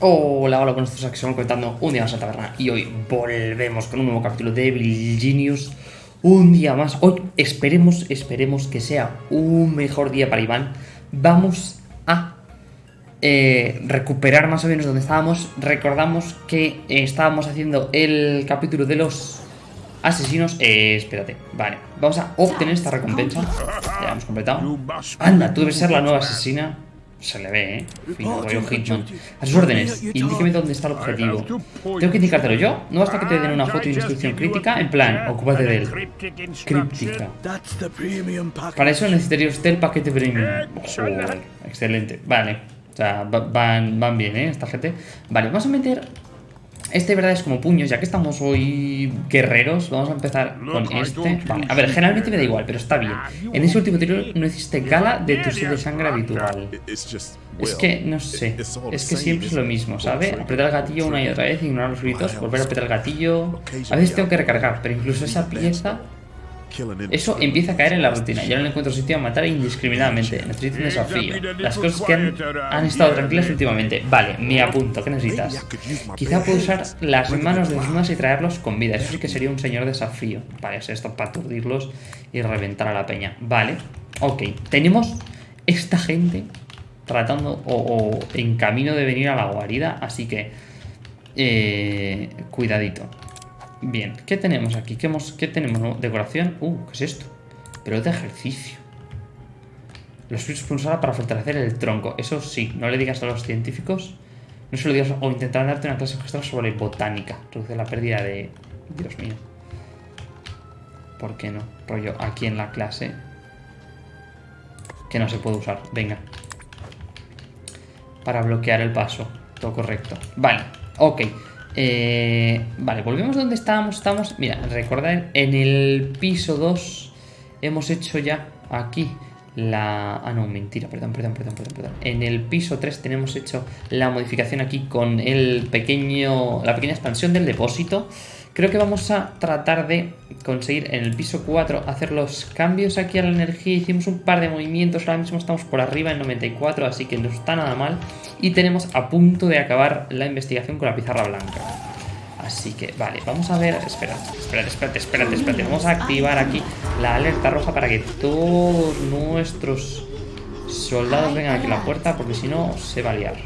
Hola, hola, buenos días, que estamos comentando un día más a taberna y hoy volvemos con un nuevo capítulo de Evil. Un día más, hoy esperemos, esperemos que sea un mejor día para Iván. Vamos a eh, recuperar más o menos donde estábamos. Recordamos que estábamos haciendo el capítulo de los asesinos. Eh, espérate, vale, vamos a obtener esta recompensa. Ya hemos completado. Anda, tú debes ser la nueva asesina. Se le ve, ¿eh? Hitman. A sus órdenes, indíqueme dónde está el objetivo. ¿Tengo que indicártelo yo? No basta que te den una foto y una instrucción crítica. En plan, ocúpate de él. Críptica. Para eso necesitaría usted el paquete premium. Excelente. Vale. O sea, van, van bien, ¿eh? Esta gente. Vale, vamos a meter este, verdad, es como puños, ya que estamos hoy guerreros, vamos a empezar con este. Vale, a ver, generalmente me da igual, pero está bien. En ese último tiro no hiciste gala de tu sed de sangre habitual. Es que, no sé, es que siempre es lo mismo, ¿sabe? Apretar el gatillo una y otra vez, ignorar los gritos, volver a apretar el gatillo... A veces tengo que recargar, pero incluso esa pieza eso empieza a caer en la rutina. Ya no encuentro sitio a matar indiscriminadamente. Necesito un desafío. Las cosas que han, estado tranquilas últimamente. Vale, me apunto. ¿Qué necesitas? Quizá puedo usar las manos de los demás y traerlos con vida. Eso sí que sería un señor desafío. Vale, es esto para aturdirlos y reventar a la peña. Vale, ok. Tenemos esta gente tratando o, en camino de venir a la guarida. Así que... Eh, cuidadito. Bien, ¿qué tenemos aquí? ¿Qué, hemos, qué tenemos? ¿Decoración? Uh, ¿qué es esto? Pero de ejercicio. Los frutos pulsar para fortalecer el tronco. Eso sí, no le digas a los científicos. No se lo digas o intentar darte una clase extra sobre botánica. Reduce la pérdida de... Dios mío. ¿Por qué no? Rollo, aquí en la clase. Que no se puede usar. Venga. Para bloquear el paso. Todo correcto. Vale, ok. Eh, vale, volvemos donde estábamos. Estamos, mira, recordad, en el piso 2 hemos hecho ya aquí la... Ah, no, mentira, perdón, perdón, perdón, perdón, perdón. En el piso 3 tenemos hecho la modificación aquí con el pequeño... La pequeña expansión del depósito. Creo que vamos a tratar de conseguir en el piso 4 hacer los cambios aquí a la energía. Hicimos un par de movimientos, ahora mismo estamos por arriba en 94, así que no está nada mal. Y tenemos a punto de acabar la investigación con la pizarra blanca. Así que, vale, vamos a ver... Espera, espérate, espérate, espérate, espérate. Vamos a activar aquí la alerta roja para que todos nuestros soldados vengan aquí a la puerta, porque si no se va a liar.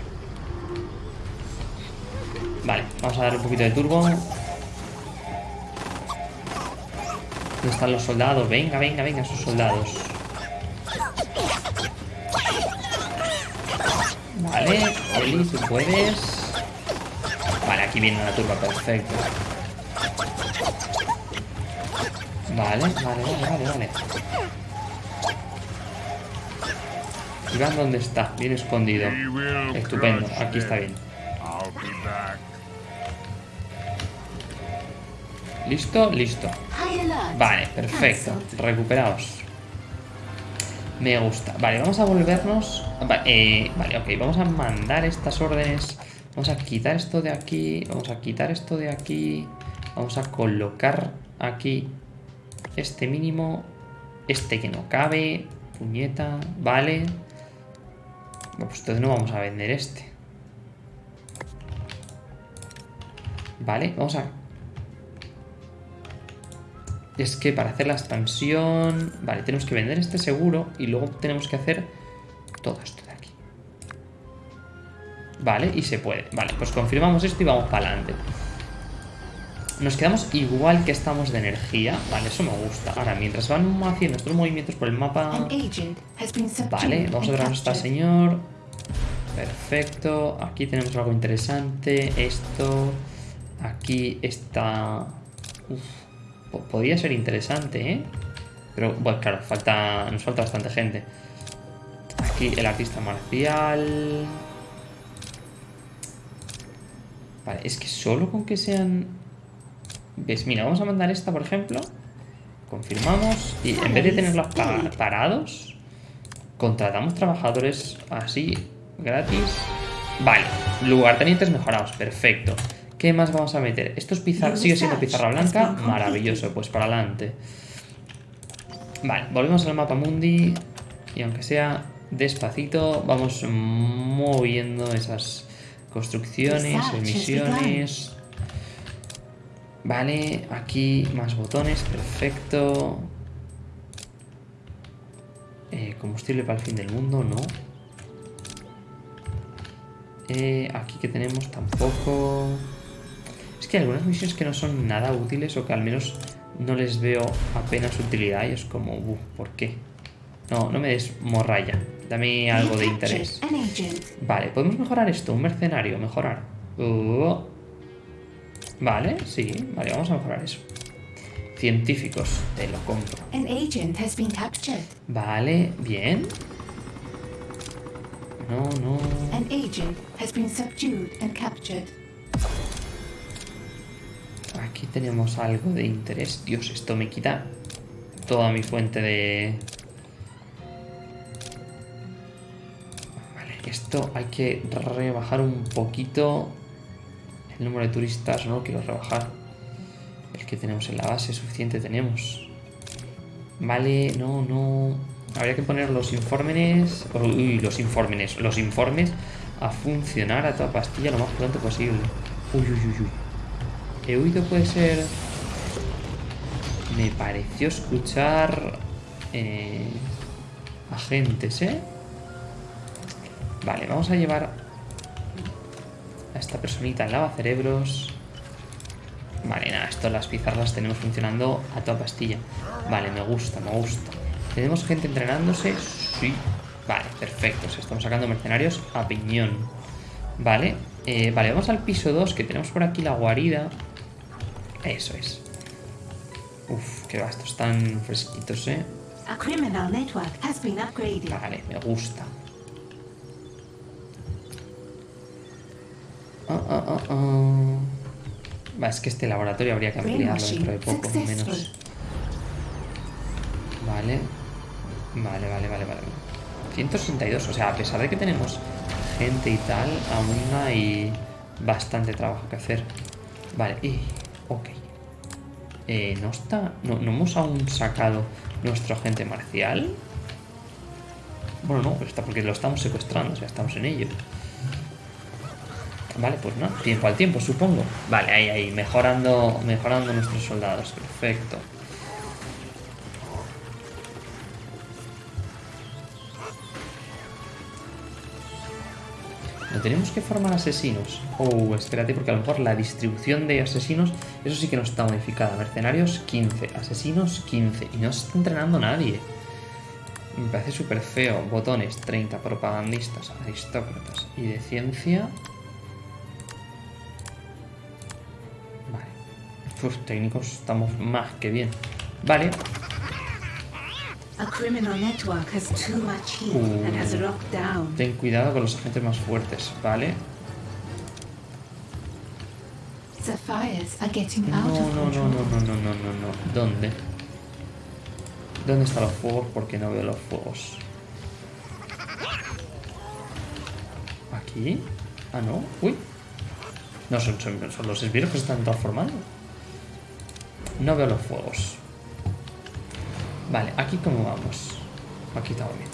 Vale, vamos a darle un poquito de turbo. ¿Dónde están los soldados? Venga, venga, venga, esos soldados. Vale, Oli, tú puedes. Vale, aquí viene la turba, perfecto. Vale, vale, vale, vale, vale. Iván, ¿dónde está? Bien escondido. Estupendo, aquí está bien. ¿Listo? Listo. Vale, perfecto. Recuperaos. Me gusta. Vale, vamos a volvernos... Eh, vale, ok. Vamos a mandar estas órdenes. Vamos a quitar esto de aquí. Vamos a quitar esto de aquí. Vamos a colocar aquí este mínimo. Este que no cabe. Puñeta. Vale. Pues entonces no vamos a vender este. Vale, vamos a es que para hacer la expansión... Vale, tenemos que vender este seguro y luego tenemos que hacer todo esto de aquí. Vale, y se puede. Vale, pues confirmamos esto y vamos para adelante. Nos quedamos igual que estamos de energía. Vale, eso me gusta. Ahora, mientras van haciendo estos movimientos por el mapa... Vale, vamos a ver a esta señor. Perfecto. Aquí tenemos algo interesante. Esto... Aquí está... Uf. Podría ser interesante, ¿eh? Pero, bueno, claro, falta, nos falta bastante gente. Aquí el artista marcial... Vale, es que solo con que sean... ¿Ves? Mira, vamos a mandar esta, por ejemplo. Confirmamos. Y en vez de tenerlos parados, contratamos trabajadores así, gratis. Vale, lugartenientes mejorados, perfecto. ¿Qué más vamos a meter? Esto es pizarra, sigue siendo pizarra blanca. Maravilloso, pues para adelante. Vale, volvemos al mapa mundi. Y aunque sea despacito, vamos moviendo esas Construcciones, emisiones. Vale, aquí más botones, perfecto. Eh, combustible para el fin del mundo, no. Eh, aquí que tenemos tampoco... Es que hay algunas misiones que no son nada útiles o que al menos no les veo apenas utilidad y es como, uh, ¿por qué? No, no me des morralla. Dame algo de interés. Vale, podemos mejorar esto. Un mercenario, mejorar. Uh. Vale, sí. Vale, vamos a mejorar eso. Científicos, te lo compro. Vale, bien. No, no. Aquí tenemos algo de interés. Dios, esto me quita toda mi fuente de... Vale, esto hay que rebajar un poquito el número de turistas. No lo quiero rebajar. El que tenemos en la base, suficiente tenemos. Vale, no, no... Habría que poner los informes... Uy, los informes. Los informes a funcionar a toda pastilla lo más pronto posible. Uy, uy, uy, uy. He oído puede ser... Me pareció escuchar... Eh, agentes, ¿eh? Vale, vamos a llevar a esta personita en cerebros Vale, nada, esto las pizarras tenemos funcionando a toda pastilla. Vale, me gusta, me gusta. ¿Tenemos gente entrenándose? Sí. Vale, perfecto. estamos sacando mercenarios a piñón. Vale. Eh, vale, vamos al piso 2, que tenemos por aquí la guarida. Eso es. Uf, qué va, estos están fresquitos, ¿eh? Vale, me gusta. Ah, ah, ah, ah. Va, es que este laboratorio habría que ampliarlo dentro de poco, menos. Vale. Vale, vale, vale, vale. 162, o sea, a pesar de que tenemos gente y tal, aún hay bastante trabajo que hacer. Vale, y... Ok. Eh, ¿No está...? No, ¿No hemos aún sacado nuestro agente marcial? Bueno, no, está porque lo estamos secuestrando, o sea, estamos en ello. Vale, pues no, tiempo al tiempo, supongo. Vale, ahí, ahí, mejorando, mejorando nuestros soldados, perfecto. ¿No tenemos que formar asesinos? Oh, espérate, porque a lo mejor la distribución de asesinos, eso sí que no está modificada. Mercenarios, 15. Asesinos, 15. Y no se está entrenando nadie. Me parece súper feo. Botones, 30. Propagandistas, aristócratas. Y de ciencia... Vale. Pues técnicos estamos más que bien. Vale, Ten cuidado con los agentes más fuertes, ¿vale? No, no, no, no, no, no, no, no, ¿Dónde? ¿Dónde están los fuegos? Porque no veo los fuegos. ¿Aquí? Ah, no. Uy. No, son, son, son los esbirros que se están transformando. No veo los fuegos. Vale, aquí cómo vamos. Aquí estamos bien.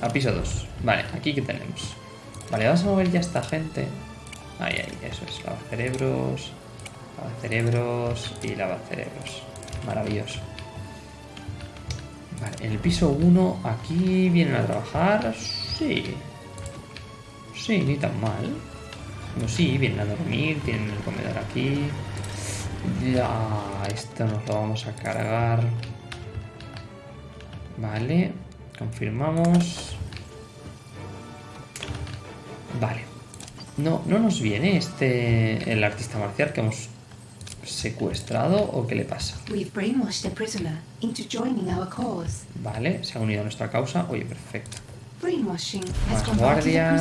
A piso 2. Vale, aquí que tenemos. Vale, vamos a mover ya esta gente. Ahí, ahí, eso es. Lava cerebros. Lava cerebros y lava cerebros. Maravilloso. Vale, en el piso 1 aquí vienen a trabajar. Sí. Sí, ni tan mal. No, sí, vienen a dormir, tienen el comedor aquí. Ya, esto nos lo vamos a cargar. Vale, confirmamos. Vale. No, no nos viene este el artista marcial que hemos secuestrado o qué le pasa. Vale, se ha unido a nuestra causa. Oye, perfecto. Más guardias.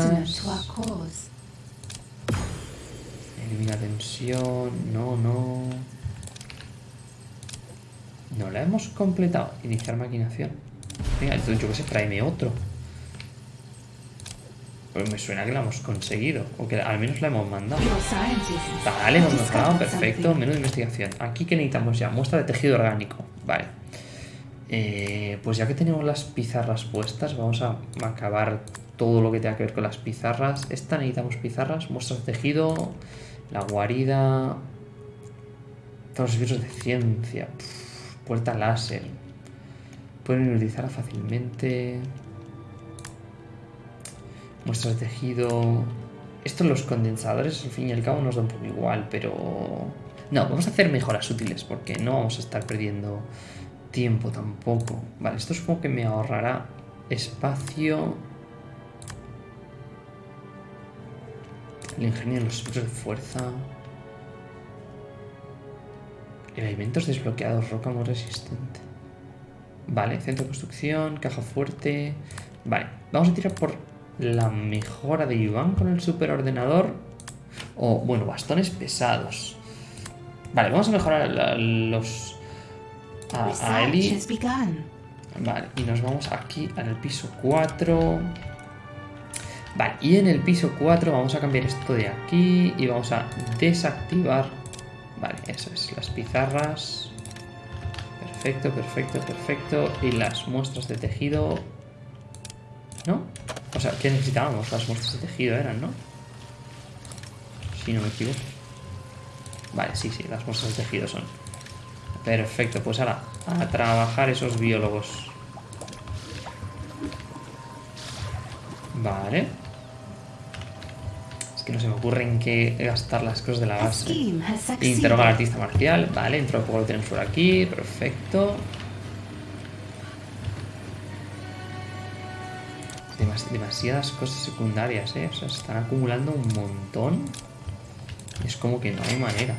Elimina tensión. No, no. No la hemos completado. Iniciar maquinación. Venga, entonces yo que sé, tráeme otro. Pues me suena que la hemos conseguido. O que al menos la hemos mandado. Vale, hemos mejorado. Perfecto. Menú de investigación. Aquí que necesitamos ya. Muestra de tejido orgánico. Vale. Eh, pues ya que tenemos las pizarras puestas, vamos a acabar todo lo que tenga que ver con las pizarras. Esta necesitamos pizarras, muestras de tejido, la guarida, todos los servicios de ciencia, Pff, puerta láser. Pueden utilizarla fácilmente. Muestras de tejido. Esto los condensadores, al fin y al cabo, nos da un poco igual, pero... No, vamos a hacer mejoras útiles, porque no vamos a estar perdiendo tiempo tampoco. Vale, esto supongo que me ahorrará espacio. El ingenio de los de fuerza. Elementos desbloqueados, roca muy resistente. Vale, centro de construcción, caja fuerte. Vale, vamos a tirar por la mejora de Iván con el superordenador. O, bueno, bastones pesados. Vale, vamos a mejorar la- los... A, a Eli. Vale, y nos vamos aquí el piso 4. Vale, y en el piso 4 vamos a cambiar esto de aquí y vamos a desactivar. Vale, eso es, las pizarras. Perfecto, perfecto, perfecto. Y las muestras de tejido. ¿No? O sea, ¿qué necesitábamos? Las muestras de tejido eran, ¿no? Si no me equivoco. Vale, sí, sí, las muestras de tejido son. Perfecto, pues ahora a trabajar esos biólogos. Vale. Es que no se me ocurre en qué gastar las cosas de la base. Interroga al artista marcial. Vale, dentro de poco lo tenemos por aquí. Perfecto. Demas- demasiadas cosas secundarias, ¿eh? O sea, se están acumulando un montón. Es como que no hay manera.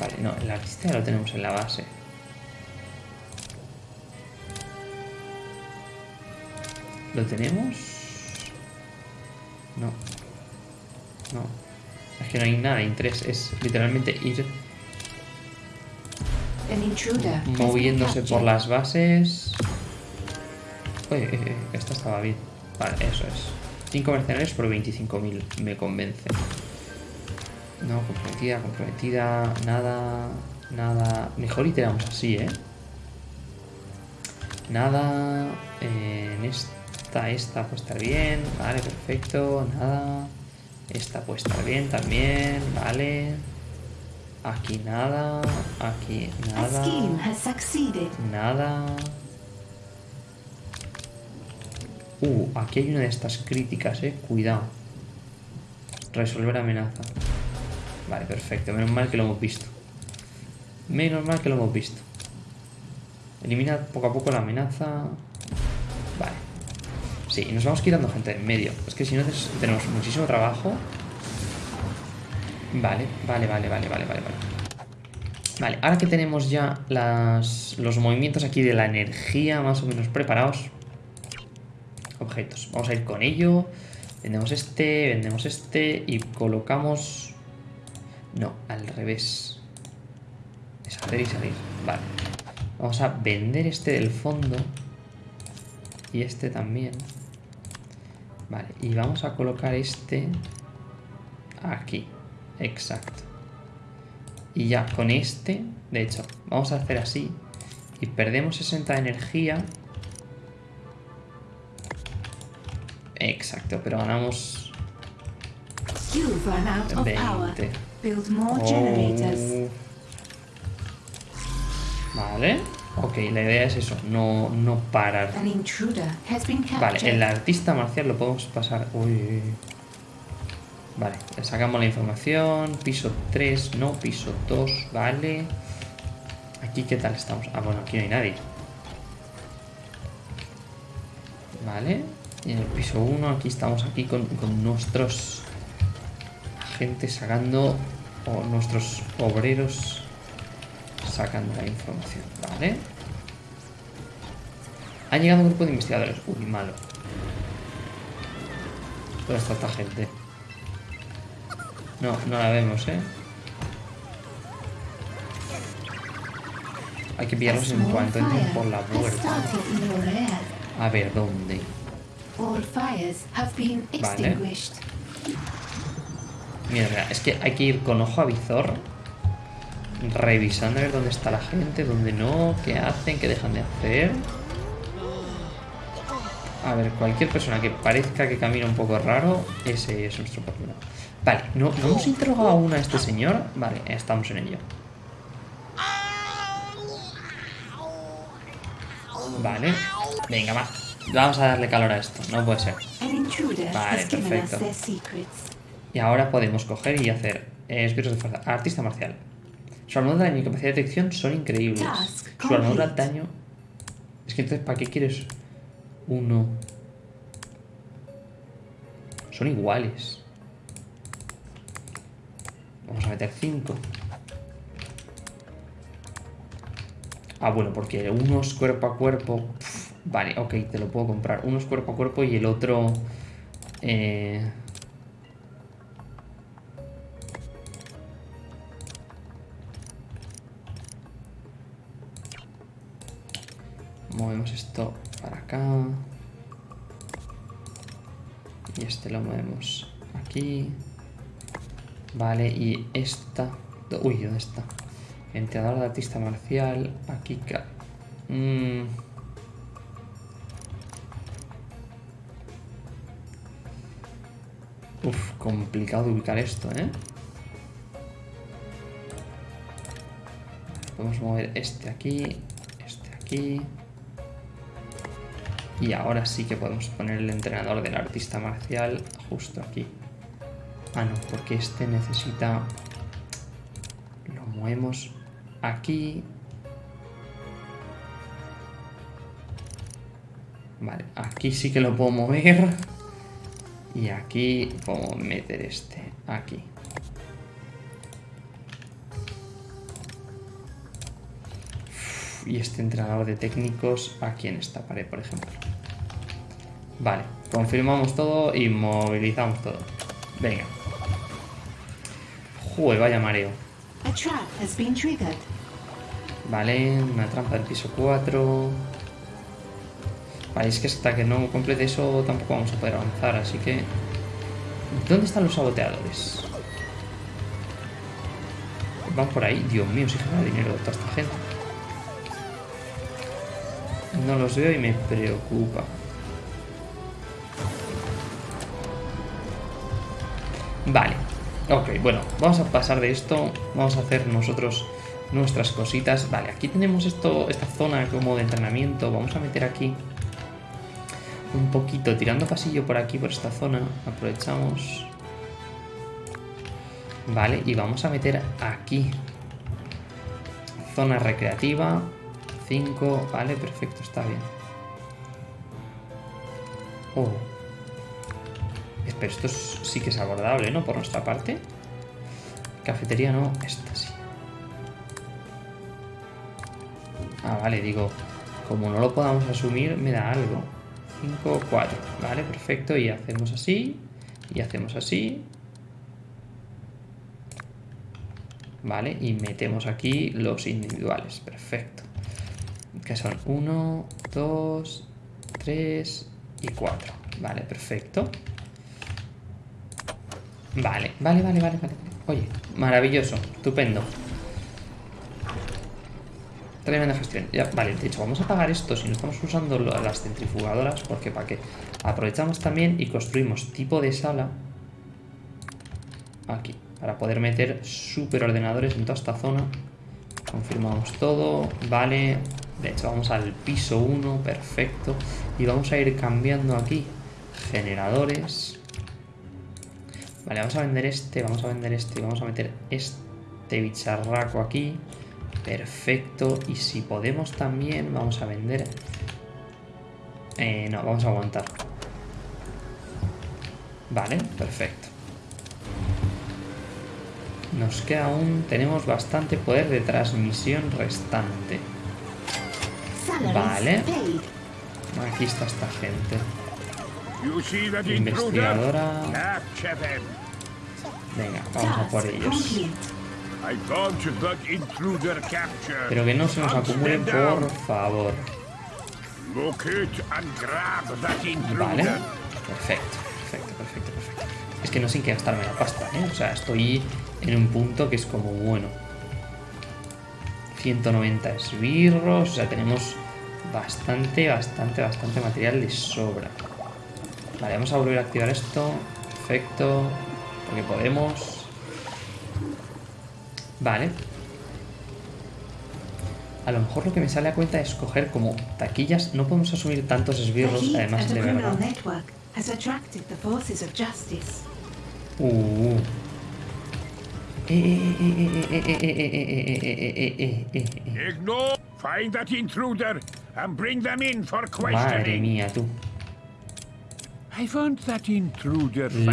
Vale, no, el artista ya lo tenemos en la base. ¿Lo tenemos? No. No. Es que no hay nada de interés. Es literalmente ir moviéndose por las bases. Oye, eh, eh, esta estaba bien. Vale, eso es. 5 mercenarios por 25.000. Me convence. No, comprometida, comprometida. Nada, nada. Mejor iteramos así, ¿eh? Nada. eh, en esta, esta puede estar bien. Vale, perfecto. Nada. Esta puede estar bien también. Vale. Aquí nada. Aquí nada. Nada. Uh, aquí hay una de estas críticas, eh. Cuidado. Resolver amenaza. Vale, perfecto. Menos mal que lo hemos visto. Menos mal que lo hemos visto. Elimina poco a poco la amenaza. Sí, y nos vamos quitando gente en medio. Es que si no tenemos muchísimo trabajo. Vale, vale, vale, vale, vale, vale, vale. Vale, ahora que tenemos ya los movimientos aquí de la energía más o menos preparados. Objetos. Vamos a ir con ello. Vendemos este, vendemos este y colocamos... No, al revés. Es hacer y salir. Vale. Vamos a vender este del fondo. Y este también. Vale, y vamos a colocar este aquí. Exacto. Y ya con este, de hecho, vamos a hacer así. Y perdemos 60 de energía. Exacto, pero ganamos You've run out of power. 20. Build more generators. Oh. Vale. Ok, la idea es eso, no, no parar. Vale, el artista marcial lo podemos pasar. Uy, uy, uy. Vale, le sacamos la información. Piso 3, no, piso 2, vale. Aquí, ¿qué tal estamos? Ah, bueno, aquí no hay nadie. Vale. Y en el piso 1, aquí estamos aquí con, con nuestros agentes sacando. O nuestros obreros sacando la información, ¿vale? Ha llegado un grupo de investigadores. Uy, malo. ¿Dónde está esta gente? No, no la vemos, ¿eh? Hay que pillarlos en cuanto entren por la puerta. A ver, ¿dónde? Vale. mira, es que hay que ir con ojo a visor revisando a ver dónde está la gente, dónde no, qué hacen, qué dejan de hacer. A ver, cualquier persona que parezca que camina un poco raro, ese es nuestro problema. Vale, ¿no, ¿no hemos interrogado aún a este señor? Vale, estamos en ello. Vale, venga, va. Vamos a darle calor a esto, no puede ser. Vale, perfecto. Y ahora podemos coger y hacer eh, esbirros de fuerza. Artista marcial. Su armadura de daño y capacidad de detección son increíbles. Su armadura daño... Es que entonces, ¿para qué quieres uno? Son iguales. Vamos a meter 5. Ah, bueno, porque uno es cuerpo a cuerpo. Vale, ok, te lo puedo comprar. Uno es cuerpo a cuerpo y el otro... Eh... Movemos esto para acá. Y este lo movemos aquí. Vale, y esta... Uy, ¿dónde está? Entrenador de artista marcial. Aquí... ca- Mm. Uf, complicado de ubicar esto, ¿eh? Podemos mover este aquí, este aquí. Y ahora sí que podemos poner el entrenador del artista marcial justo aquí. Ah, no, porque este necesita... Lo movemos aquí. Vale, aquí sí que lo puedo mover. Y aquí puedo meter este aquí. Y este entrenador de técnicos aquí en esta pared, por ejemplo. Vale, confirmamos todo y movilizamos todo. Venga. Joder, vaya mareo. Vale, una trampa del piso 4. Vale, es que hasta que no complete eso tampoco vamos a poder avanzar, así que... ¿Dónde están los saboteadores? Van por ahí. Dios mío, si genera dinero toda esta gente. No los veo y me preocupa. Ok, bueno, vamos a pasar de esto. Vamos a hacer nosotros nuestras cositas. Vale, aquí tenemos esto, esta zona como de entrenamiento. Vamos a meter aquí un poquito, tirando pasillo por aquí, por esta zona. Aprovechamos. Vale, y vamos a meter aquí. Zona recreativa. 5, vale, perfecto, está bien. Oh. Pero esto es- sí que es abordable, ¿no? Por nuestra parte. Cafetería no, esta sí. Ah, vale, digo, como no lo podamos asumir, me da algo. 5, 4. Vale, perfecto. Y hacemos así. Y hacemos así. Vale, y metemos aquí los individuales. Perfecto. Que son 1, 2, 3 y 4. Vale, perfecto. Vale, vale, vale, vale, vale. Oye, maravilloso, estupendo. Tremenda gestión. Ya, vale, de hecho, vamos a apagar esto si no estamos usando las centrifugadoras, porque para qué. Aprovechamos también y construimos tipo de sala aquí, para poder meter superordenadores en toda esta zona. Confirmamos todo, vale. De hecho, vamos al piso 1, perfecto. Y vamos a ir cambiando aquí generadores. Vale, vamos a vender este, vamos a vender este y vamos a meter este bicharraco aquí. Perfecto. Y si podemos también, vamos a vender... Eh, no, vamos a aguantar. Vale, perfecto. Nos queda aún... Tenemos bastante poder de transmisión restante. Vale. Aquí está esta gente. Investigadora. Venga, vamos a por ellos. Pero que no se nos acumulen, por favor. Vale. Perfecto, perfecto, perfecto, perfecto. Es que no sé qué gastarme la pasta, ¿eh? O sea, estoy en un punto que es como bueno. 190 esbirros, o sea, tenemos bastante, bastante, bastante material de sobra. Vale, vamos a volver a activar esto. Perfecto. Porque podemos. Vale. A lo mejor lo que me sale a cuenta es coger como taquillas. No podemos asumir tantos esbirros, además de verdad. Uh. Madre mía, tú.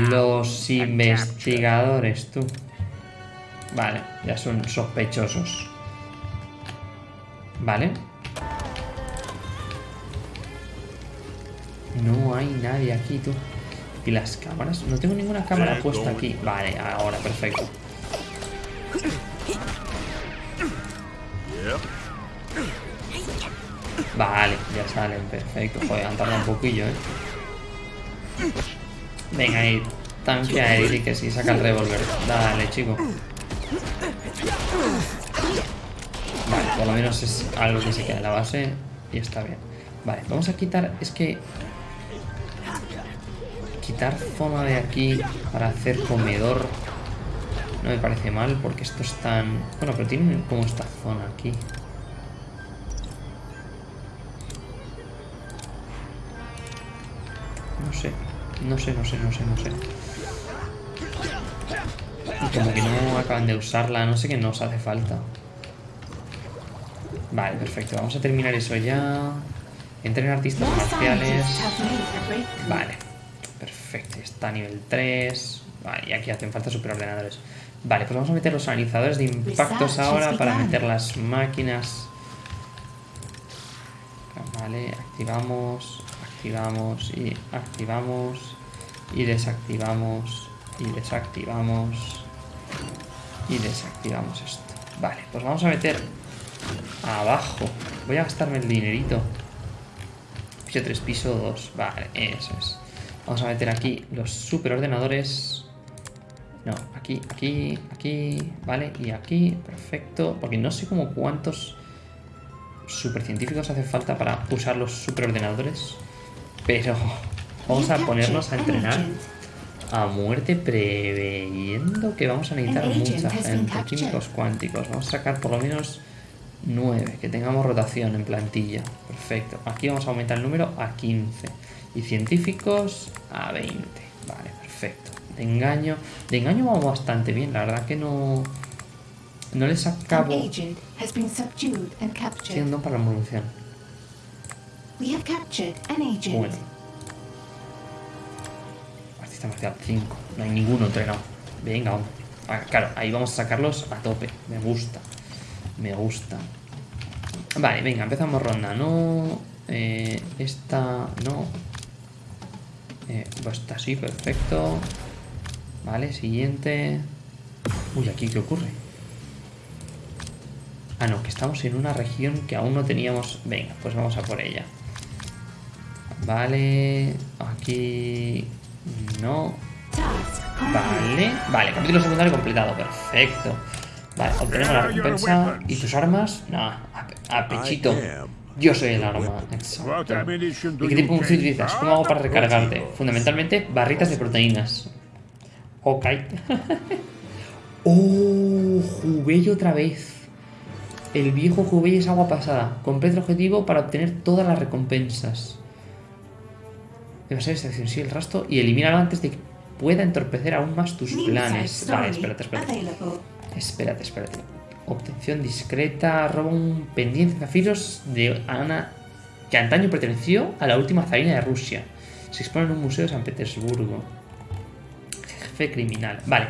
Los investigadores, tú. Vale, ya son sospechosos. Vale. No hay nadie aquí, tú. ¿Y las cámaras? No tengo ninguna cámara puesta aquí. Vale, ahora, perfecto. Vale, ya salen, perfecto. Joder, han tardado un poquillo, eh. Venga ahí, tanque a Eric que sí saca el revólver. Dale, chico. Vale, por lo menos es algo que se queda en la base y está bien. Vale, vamos a quitar, es que... Quitar zona de aquí para hacer comedor no me parece mal porque esto es tan... Bueno, pero tiene como esta zona aquí. No sé, no sé, no sé, no sé, no sé. Y como que no acaban de usarla, no sé qué nos hace falta. Vale, perfecto, vamos a terminar eso ya. Entrenar artistas marciales. Vale, perfecto, está a nivel 3. Vale, y aquí hacen falta superordenadores. Vale, pues vamos a meter los analizadores de impactos Research ahora para meter las máquinas. Vale, activamos, activamos y activamos y desactivamos y desactivamos y desactivamos esto. Vale, pues vamos a meter abajo. Voy a gastarme el dinerito. Piso 3, piso 2. Vale, eso es. Vamos a meter aquí los superordenadores. No, aquí, aquí, aquí, vale, y aquí, perfecto. Porque no sé como cuántos supercientíficos hace falta para usar los superordenadores. Pero vamos a ponernos a entrenar a muerte preveyendo que vamos a necesitar mucha gente. Químicos cuánticos. Vamos a sacar por lo menos 9, que tengamos rotación en plantilla. Perfecto. Aquí vamos a aumentar el número a 15. Y científicos a 20. Vale, perfecto. De engaño. De engaño vamos bastante bien. La verdad que no. No les acabo siendo para la evolución. We have captured an agent. Bueno. Artista marcial 5. No hay ninguno entrenado. Venga, hombre. Ah, claro, ahí vamos a sacarlos a tope. Me gusta. Me gusta. Vale, venga, empezamos ronda. No. Eh, esta. No. Eh, pues esta sí, perfecto. Vale, siguiente. Uy, aquí qué ocurre. Ah, no, que estamos en una región que aún no teníamos. Venga, pues vamos a por ella. Vale, aquí no. Vale, vale, capítulo secundario completado, perfecto. Vale, obtenemos la recompensa. ¿Y tus armas? No, a, a pechito. Yo soy el arma, exacto. ¿Y qué tipo de munición utilizas? ¿Cómo hago para recargarte? Fundamentalmente, barritas de proteínas. Ok. oh, Jubello otra vez. El viejo Jubello es agua pasada. Completa el objetivo para obtener todas las recompensas. Debe ser esta acción, sí, el rastro y elimínalo antes de que pueda entorpecer aún más tus planes. Vale, espérate, espérate. Espérate, espérate. Obtención discreta. Roba un pendiente de zafiros de Ana que antaño perteneció a la última zarina de Rusia. Se expone en un museo de San Petersburgo. Jefe criminal. Vale,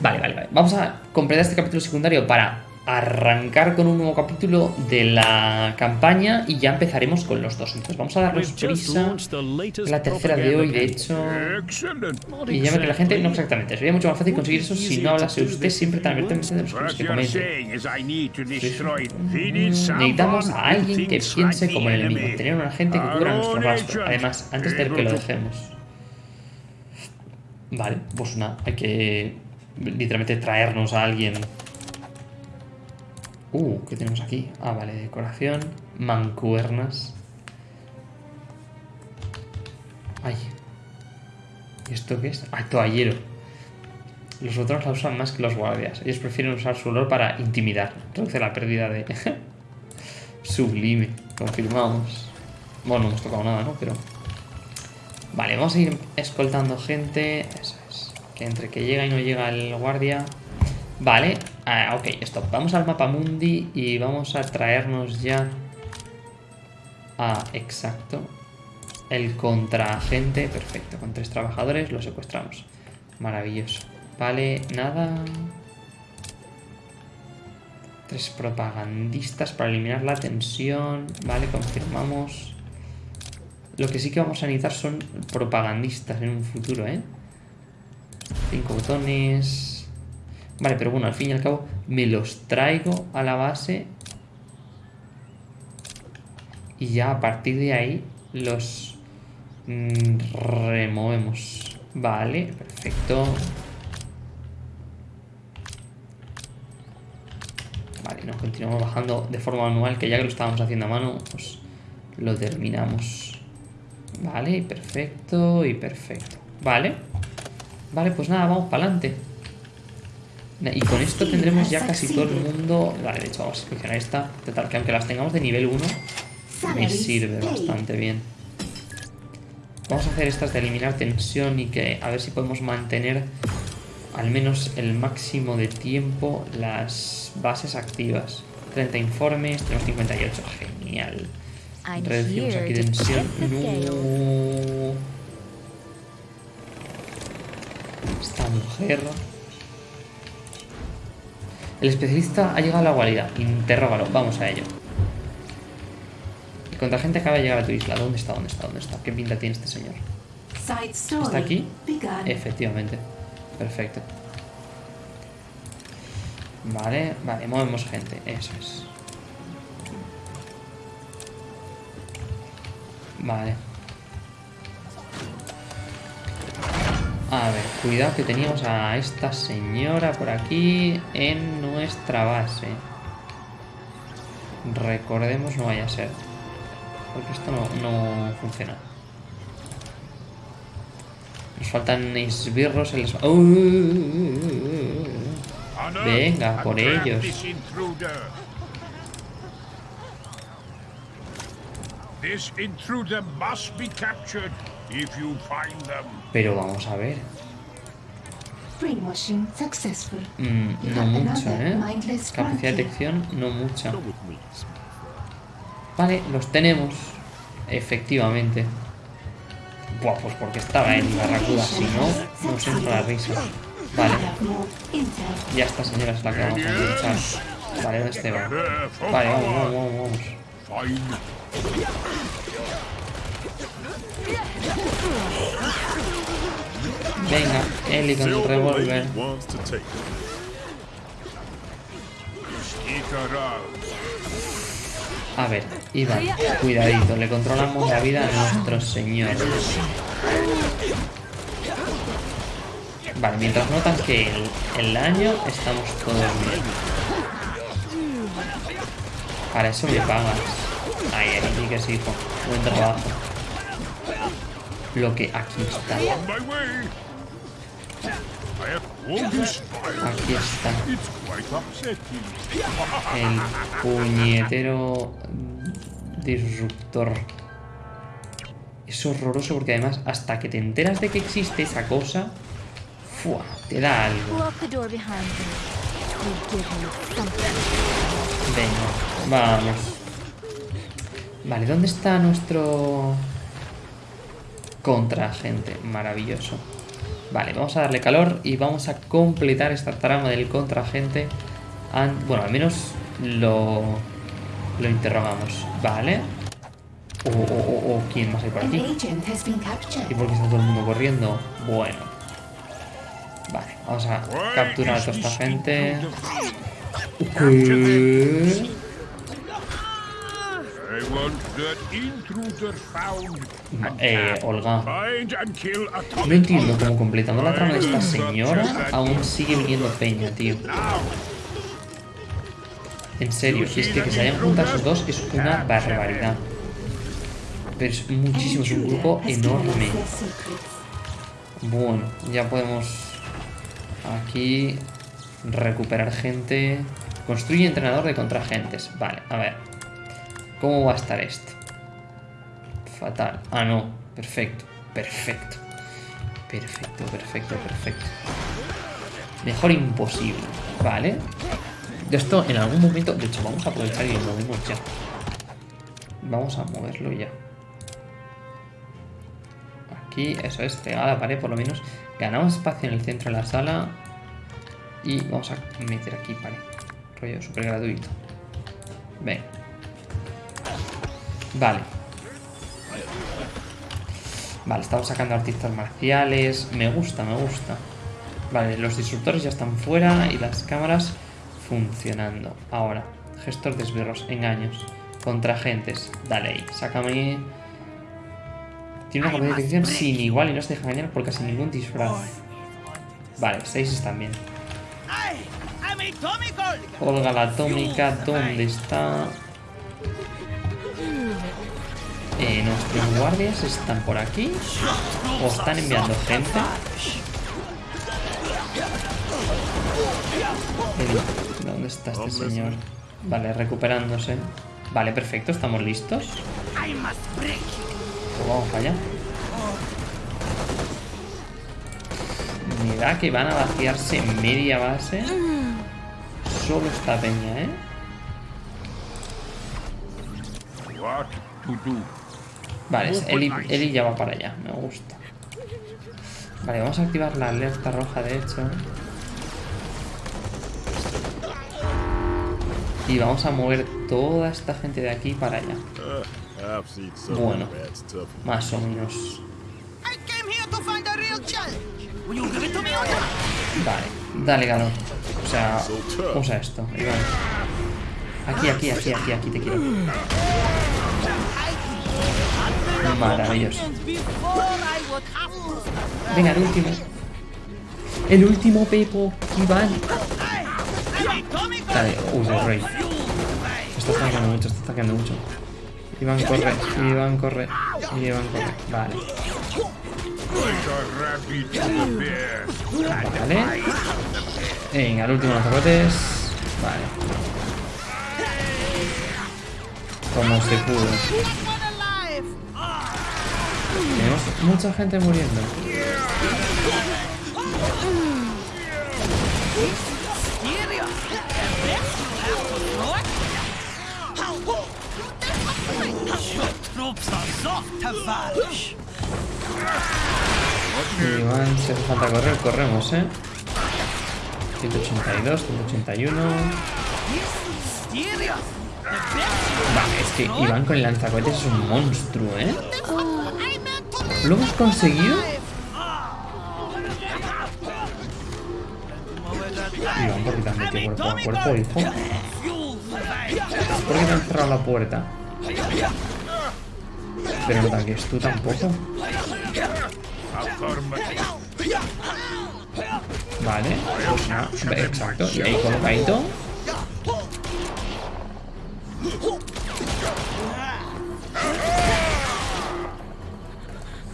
vale, vale, vale. Vamos a completar este capítulo secundario para arrancar con un nuevo capítulo de la campaña y ya empezaremos con los dos. Entonces vamos a darnos prisa. La tercera de hoy, de hecho. Y llama que la gente. No exactamente. Sería mucho más fácil conseguir eso si no hablase usted siempre tan abiertamente de los What que comete. Mm, Necesitamos a alguien que piense como el enemigo. Tener un agente que cubra nuestro rastro. Además, antes de que lo dejemos. Vale, pues nada, hay que literalmente traernos a alguien. Uh, ¿qué tenemos aquí? Ah, vale, decoración. Mancuernas. Ay. ¿Y esto qué es? Ah, toallero. Los otros la usan más que los guardias. Ellos prefieren usar su olor para intimidar. Reduce la pérdida de... Sublime. Confirmamos. Bueno, no hemos tocado nada, ¿no? Pero... Vale, vamos a ir escoltando gente. Eso es. Que entre que llega y no llega el guardia... Vale, ah, ok, stop. Vamos al mapa mundi y vamos a traernos ya a, exacto, el contraagente. Perfecto, con tres trabajadores lo secuestramos. Maravilloso. Vale, nada. Tres propagandistas para eliminar la tensión. Vale, confirmamos. Lo que sí que vamos a necesitar son propagandistas en un futuro, ¿eh? Cinco botones... Vale, pero bueno, al fin y al cabo me los traigo a la base y ya a partir de ahí los mm, removemos. Vale, perfecto. Vale, nos continuamos bajando de forma manual, que ya que lo estábamos haciendo a mano, pues lo terminamos. Vale, perfecto y perfecto. Vale. Vale, pues nada, vamos para adelante. Y con esto tendremos ya casi todo el mundo... Vale, de hecho vamos a seleccionar esta. Total, que aunque las tengamos de nivel 1, me sirve bastante bien. Vamos a hacer estas de eliminar tensión y que a ver si podemos mantener al menos el máximo de tiempo las bases activas. 30 informes, tenemos 58. Genial. Reducimos aquí tensión. No. Esta mujer... El especialista ha llegado a la guarida. Interrógalo. Vamos a ello. El contragente acaba de llegar a tu isla. ¿Dónde está? ¿Dónde está? ¿Dónde está? ¿Qué pinta tiene este señor? ¿Está aquí? Efectivamente. Perfecto. Vale, vale, movemos gente. Eso es. Vale. A ver, cuidado que teníamos a esta señora por aquí en nuestra base. Recordemos, no vaya a ser. Porque esto no, no funciona. Nos faltan esbirros. ¡Uh! Honor, Venga, por ellos. This intruder must be captured if you find them. Pero vamos a ver. Mm, no mucho, ¿eh? Capacidad de detección, no mucha. Vale, los tenemos. Efectivamente. Buah, pues porque estaba en Barracuda. Si no, nos entra la risa. Vale, ya esta señora es la que vamos a luchar. Vale, ¿dónde este va? Vale, vamos, vamos, vamos. Venga, Eli con el revólver. A ver, Iván, cuidadito, le controlamos la vida a nuestro señor. Vale, mientras notan que el, el daño, estamos todos bien. Para eso me pagas. Ay, aquí que sí, hijo. Buen trabajo. Lo que aquí está. Aquí está. It's quite upsetting. El puñetero disruptor. Es horroroso porque además hasta que te enteras de que existe esa cosa, ¡fua! te da algo. Venga, vamos. Vale, ¿dónde está nuestro contraagente? Maravilloso. Vale, vamos a darle calor y vamos a completar esta trama del contraagente. An- Bueno, al menos lo, lo interrogamos. Vale. O, o, o, o, ¿quién más hay por aquí? ¿Y por qué está todo el mundo corriendo? Bueno. Vale, vamos a capturar a toda esta gente. ¿Qué? Eh. Olga. Find and kill Atomic No entiendo cómo completando la trama de esta señora aún sigue viniendo peña, tío. Now, En serio, y es que que se hayan juntado esos dos es una barbaridad. Pero es muchísimo, es un grupo enorme. Bueno, ya podemos aquí recuperar gente. Construye entrenador de contragentes. Vale, a ver. ¿Cómo va a estar esto? Fatal. Ah, no. Perfecto. Perfecto. Perfecto, perfecto, perfecto. Mejor imposible. Vale. Esto en algún momento... De hecho, vamos a aprovechar y lo movemos ya. Vamos a moverlo ya. Aquí, eso es, pegada pared por lo menos. Ganamos espacio en el centro de la sala. Y vamos a meter aquí pared. Rollo súper gratuito. Ven. Vale. Vale, estamos sacando artistas marciales. Me gusta, me gusta. Vale, los disruptores ya están fuera y las cámaras funcionando. Ahora, gestor de esbirros, engaños, contragentes. Dale ahí, sácame. Tiene una detección sin igual y no se deja engañar por casi ningún disfraz. Vale, 6 están bien. Olga la atómica, ¿dónde está? Eh, ¿Nuestros guardias están por aquí? ¿O están enviando gente? El- ¿Dónde está este señor? Vale, recuperándose. Vale, perfecto, estamos listos. Pues vamos allá. Da que van a vaciarse media base. Solo esta peña, ¿eh? What to do? Vale, Eli, Eli ya va para allá, me gusta. Vale, vamos a activar la alerta roja, de hecho. Y vamos a mover toda esta gente de aquí para allá. Bueno. Más o menos. Vale, dale, Galo. O sea, usa esto, Iván. Aquí, aquí, aquí, aquí, aquí te quiero. Maravilloso. Venga, el último. El último, Pepo. Iván. Dale, usa el rey. Está atacando mucho, está atacando mucho. Iván corre, Iván corre, Iván corre. Vale, vale. Venga, el último lanzacohetes. Vale. Como se pudo. Tenemos mucha gente muriendo. Tavares. Iván, si hace falta correr, corremos, ¿eh? 182, 181. Serious? The best Vale, es que Iván con el lanzacohetes es un monstruo, ¿eh? ¿Lo hemos conseguido? Iván, ¿por qué te has metido cuerpo a cuerpo, hijo? ¿Por qué te han cerrado la puerta? Pero no tanques tú tampoco. Vale, pues nada, exacto. Y ahí colocadito.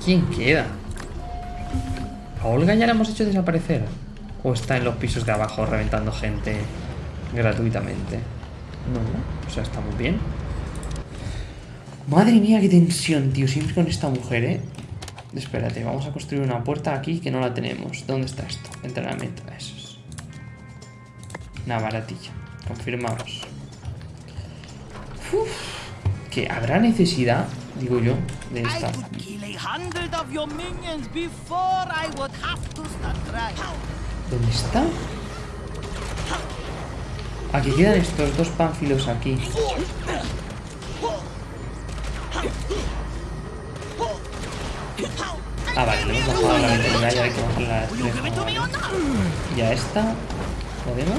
¿Quién queda? ¿A Olga ya la hemos hecho desaparecer? ¿O está en los pisos de abajo reventando gente gratuitamente? No, o sea, está muy bien. Madre mía, qué tensión, tío. Siempre con esta mujer, ¿eh? Espérate, vamos a construir una puerta aquí que no la tenemos. ¿Dónde está esto? Entrenamiento, eso es. Una baratilla. Confirmamos. Uf, que habrá necesidad, digo yo, de esta. ¿Dónde está? Aquí quedan estos dos pánfilos aquí. Ah, vale, le hemos bajado la velocidad y hay que bajar la Will you give it to me or refleja. not? ¿Y a esta? ¿Podemos?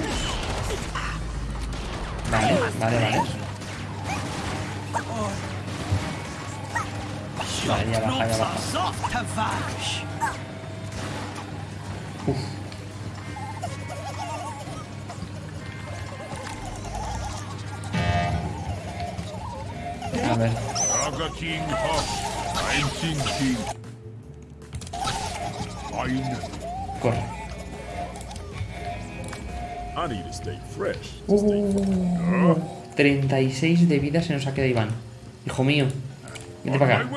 Vale, vale, vale. Baja, ya baja. Uf. A ver. Corre. Uh, 36 de vida se nos ha quedado Iván. Hijo mío. Vete para acá.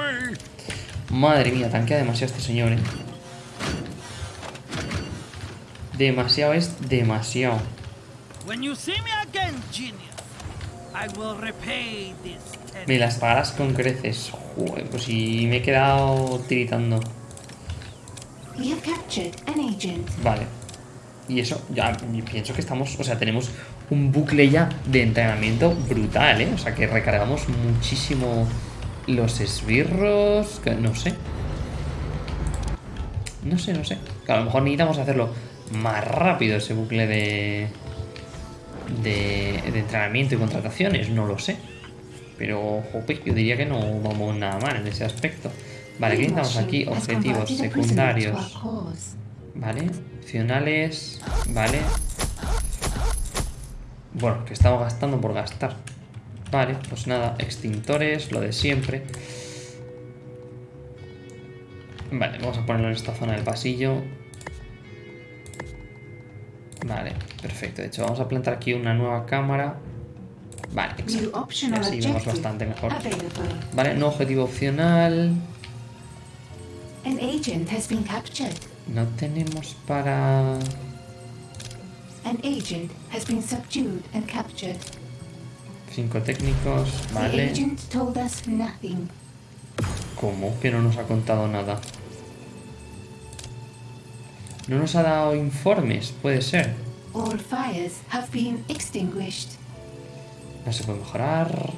Madre mía, tanquea demasiado este señor, eh. Demasiado es demasiado. When you see me again, genius, I will repay this. debt. Me las pagarás con creces. Joder, pues si me he quedado tiritando. We have captured an agent. Vale. Y eso, ya pienso que estamos, o sea, tenemos un bucle ya de entrenamiento brutal, ¿eh? O sea, que recargamos muchísimo los esbirros, que no sé. No sé, no sé. Que a lo mejor necesitamos hacerlo más rápido ese bucle de, de, de entrenamiento y contrataciones, no lo sé. Pero, jope, yo diría que no vamos nada mal en ese aspecto. Vale, ¿qué necesitamos aquí? Objetivos secundarios. Vale, opcionales, vale. Bueno, que estamos gastando por gastar. Vale, pues nada, extintores, lo de siempre. Vale, vamos a ponerlo en esta zona del pasillo. Vale, perfecto. De hecho, vamos a plantar aquí una nueva cámara. Vale, exacto. Y así vemos bastante mejor. Vale, no objetivo opcional. An agent has been captured. No tenemos para... An agent has been subdued and captured. Cinco técnicos, The vale. agent told us nothing. ¿Cómo? Que no nos ha contado nada. No nos ha dado informes, puede ser. All fires have been extinguished. No se puede mejorar.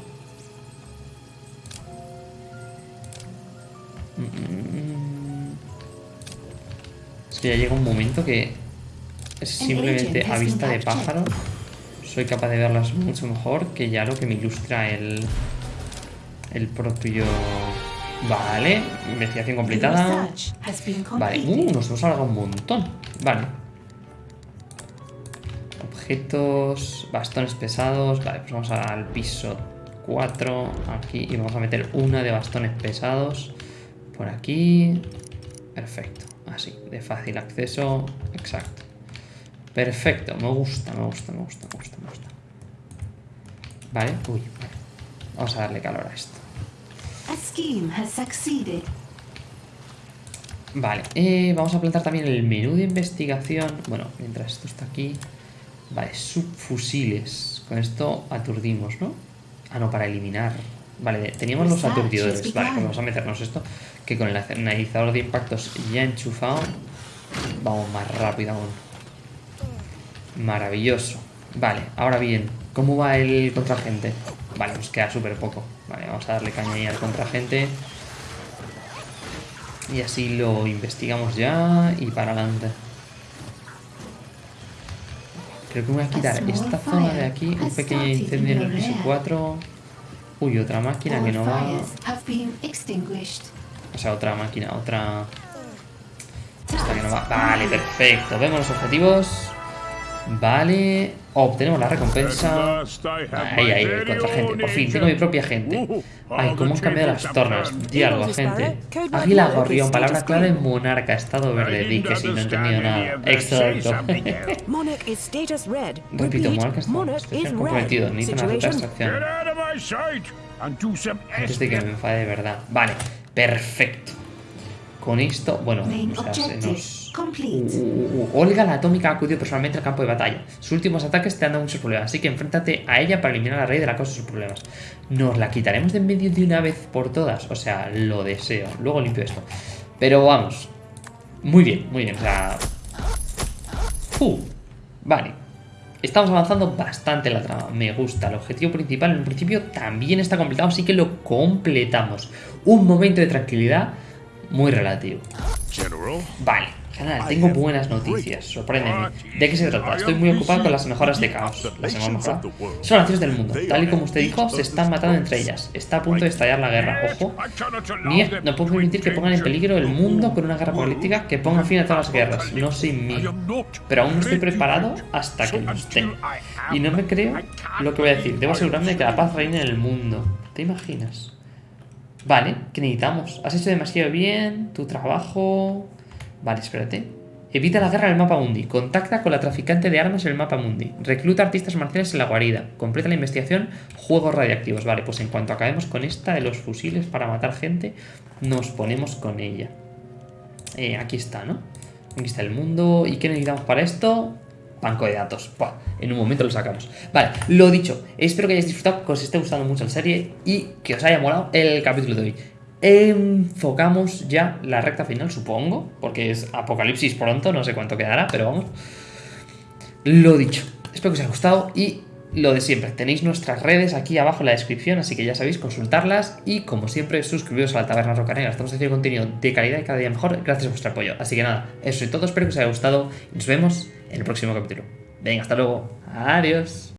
Mm. Es que ya llega un momento que simplemente a vista de pájaro soy capaz de verlas mucho mejor que ya lo que me ilustra el, el propio... Vale, investigación completada. Vale, uh, nos hemos alargado un montón. Vale. Objetos, bastones pesados. Vale, pues vamos al piso 4. Aquí. Y vamos a meter una de bastones pesados. Por aquí. Perfecto. Así, de fácil acceso. Exacto. Perfecto. Me gusta, me gusta, me gusta, me gusta, me gusta. Vale, uy, vale. Vamos a darle calor a esto. Vale, eh, vamos a plantar también el menú de investigación. Bueno, mientras esto está aquí. Vale, subfusiles. Con esto aturdimos, ¿no? Ah, no, para eliminar. Vale, teníamos los aturdidores. Vale, pues vamos a meternos esto. Que con el analizador de impactos ya enchufado. Vamos más rápido aún. Maravilloso. Vale, ahora bien, ¿cómo va el contragente? Vale, nos queda súper poco. Vale, vamos a darle caña ahí al contragente. Y así lo investigamos ya y para adelante. Creo que me voy a quitar esta zona de aquí, un pequeño incendio en el piso 4. Uy, otra máquina que no va. O sea, otra máquina, otra. Esta que no va. Vale, perfecto. Vemos los objetivos. Vale. Obtenemos la recompensa. Ahí, ahí, el contragente. Por fin, tengo mi propia gente. Ay, cómo han cambiado las tornas. Diálogo, gente. Águila gorrión, palabra clave monarca, estado verde. Di que si no he entendido nada. Exacto. Monarch is status red. Repito, monarca está comprometido. Necesito una some Antes de que me enfade de verdad. Vale, perfecto. Con esto, bueno, Main o sea, se objective nos... Uh, uh, uh, Olga la Atómica ha acudido personalmente al campo de batalla. Sus últimos ataques te han dado muchos problemas, así que enfréntate a ella para eliminar a la rey de la causa de sus problemas. Nos la quitaremos de en medio de una vez por todas. O sea, lo deseo. Luego limpio esto. Pero vamos. Muy bien, muy bien. O sea. Uh, vale. Estamos avanzando bastante en la trama. Me gusta. El objetivo principal en un principio también está completado, así que lo completamos. Un momento de tranquilidad muy relativo. General, Vale, general, tengo buenas noticias. Sorpréndeme. ¿De qué se trata? Estoy muy ocupado con las mejoras de caos. Las hemos mejorado. Son naciones del mundo. Tal y como usted dijo, se están matando entre ellas. Está a punto de estallar la guerra. Ojo. Mía, no puedo permitir que pongan en peligro el mundo con una guerra política que ponga fin a todas las guerras. No sin mí. Pero aún no estoy preparado hasta que lo esté. Y no me creo lo que voy a decir. Debo asegurarme de que la paz reine en el mundo. ¿Te imaginas? Vale, ¿qué necesitamos? Has hecho demasiado bien tu trabajo... Vale, espérate. Evita la guerra en el mapa mundi. Contacta con la traficante de armas en el mapa mundi. Recluta artistas marciales en la guarida. Completa la investigación. Juegos radiactivos. Vale, pues en cuanto acabemos con esta de los fusiles para matar gente, nos ponemos con ella. Eh, aquí está, ¿no? Aquí está el mundo. ¿Y qué necesitamos para esto? Banco de datos. En un momento lo sacamos. Vale, lo dicho. Espero que hayáis disfrutado, que os esté gustando mucho la serie y que os haya molado el capítulo de hoy. Enfocamos ya la recta final, supongo, porque es apocalipsis pronto, no sé cuánto quedará, pero vamos. Lo dicho, espero que os haya gustado y lo de siempre, tenéis nuestras redes aquí abajo en la descripción, así que ya sabéis consultarlas y como siempre suscribiros a la Taberna Roca Negra, estamos haciendo contenido de calidad y cada día mejor gracias a vuestro apoyo. Así que nada, eso es todo, espero que os haya gustado y nos vemos en el próximo capítulo. Venga, hasta luego, adiós.